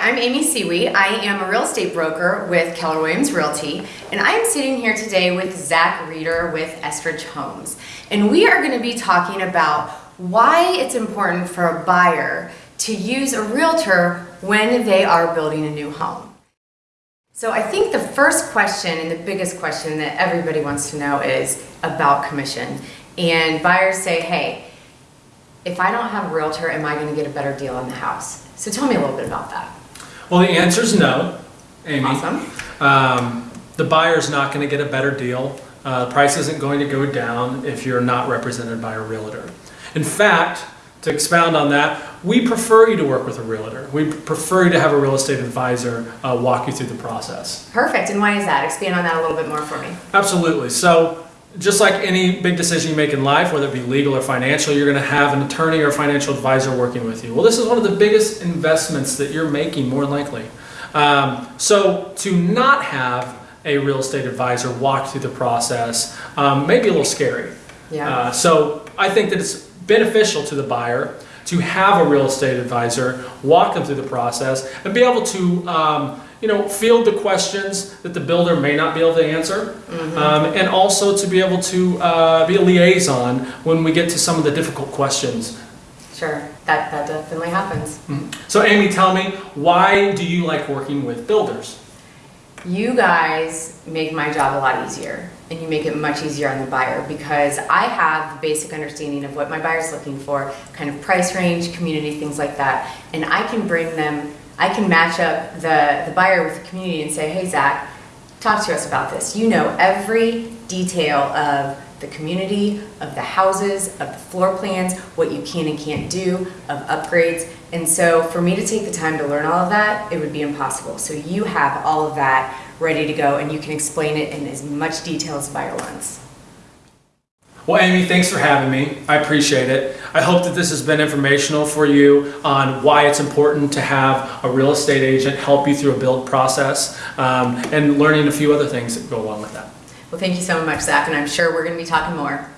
I'm Amy Seaweed. I am a real estate broker with Keller Williams Realty, and I am sitting here today with Zach Reeder with Estridge Homes. And we are going to be talking about why it's important for a buyer to use a realtor when they are building a new home. So I think the first question and the biggest question that everybody wants to know is about commission. And buyers say, hey, if I don't have a realtor, am I going to get a better deal on the house? So tell me a little bit about that. Well, the answer is no, Amy. Awesome. Um, the buyer's not going to get a better deal. Uh, the price isn't going to go down if you're not represented by a realtor. In fact, to expound on that, we prefer you to work with a realtor. We prefer you to have a real estate advisor uh, walk you through the process. Perfect. And why is that? Expand on that a little bit more for me. Absolutely. So, just like any big decision you make in life, whether it be legal or financial, you're going to have an attorney or financial advisor working with you. Well, this is one of the biggest investments that you're making, more than likely. Um, so, to not have a real estate advisor walk through the process um, may be a little scary. Yeah. Uh, so, I think that it's beneficial to the buyer to have a real estate advisor walk them through the process and be able to um, you know field the questions that the builder may not be able to answer um, and also to be able to uh, be a liaison when we get to some of the difficult questions Sure. That, that definitely happens. so amy tell me why do you like working with builders You guys make my job a lot easier and you make it much easier on the buyer because I have the basic understanding of what my buyer's looking for, kind of price range, community, things like that. And I can bring them, I can match up the, the buyer with the community and say, hey, Zach, talk to us about this. You know every detail of the community, of the houses, of the floor plans, what you can and can't do, of upgrades. And so for me to take the time to learn all of that, it would be impossible. So you have all of that ready to go and you can explain it in as much detail as buyer wants. well amy thanks for having me i appreciate it i hope that this has been informational for you on why it's important to have a real estate agent help you through a build process um, and learning a few other things that go along with that Well, thank you so much, Zach, and I'm sure we're going to be talking more.